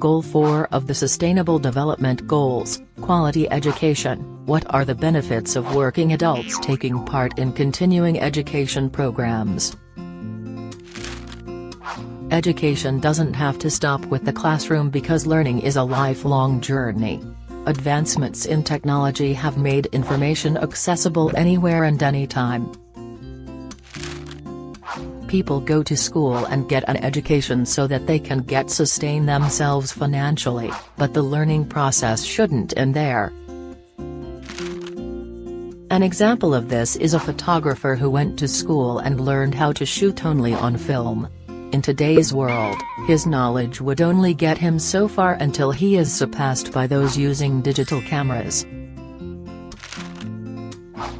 Goal 4 of the Sustainable Development Goals, Quality Education, what are the benefits of working adults taking part in continuing education programs? Education doesn't have to stop with the classroom because learning is a lifelong journey. Advancements in technology have made information accessible anywhere and anytime. People go to school and get an education so that they can get sustain themselves financially, but the learning process shouldn't end there. An example of this is a photographer who went to school and learned how to shoot only on film. In today's world, his knowledge would only get him so far until he is surpassed by those using digital cameras.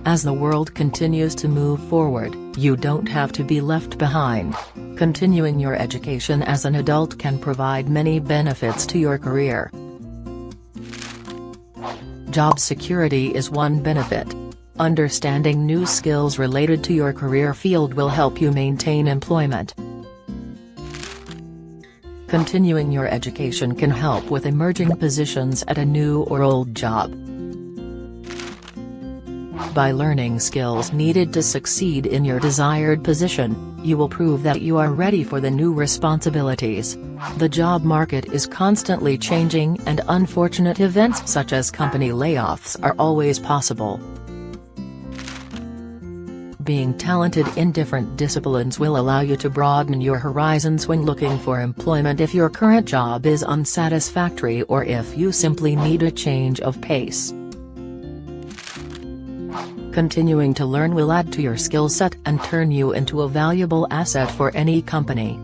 As the world continues to move forward, you don't have to be left behind. Continuing your education as an adult can provide many benefits to your career. Job security is one benefit. Understanding new skills related to your career field will help you maintain employment. Continuing your education can help with emerging positions at a new or old job. By learning skills needed to succeed in your desired position, you will prove that you are ready for the new responsibilities. The job market is constantly changing and unfortunate events such as company layoffs are always possible. Being talented in different disciplines will allow you to broaden your horizons when looking for employment if your current job is unsatisfactory or if you simply need a change of pace. Continuing to learn will add to your skill set and turn you into a valuable asset for any company.